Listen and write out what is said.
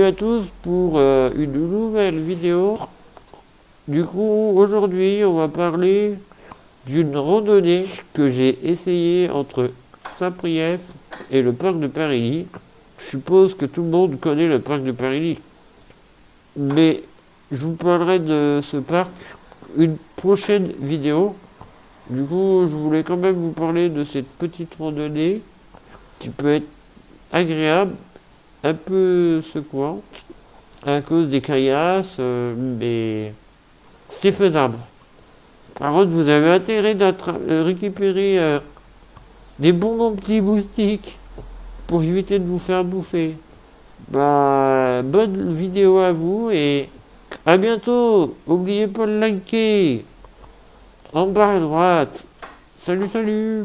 Salut à tous pour euh, une nouvelle vidéo. Du coup, aujourd'hui, on va parler d'une randonnée que j'ai essayée entre Saint-Priest et le parc de Paris. Je suppose que tout le monde connaît le parc de Paris. Mais je vous parlerai de ce parc une prochaine vidéo. Du coup, je voulais quand même vous parler de cette petite randonnée qui peut être agréable, un peu secouante, à cause des caillasses, euh, mais c'est faisable. Par contre, vous avez intérêt de euh, récupérer euh, des bons petits moustiques pour éviter de vous faire bouffer. Bah, bonne vidéo à vous et à bientôt. N'oubliez pas de liker en bas à droite. Salut, salut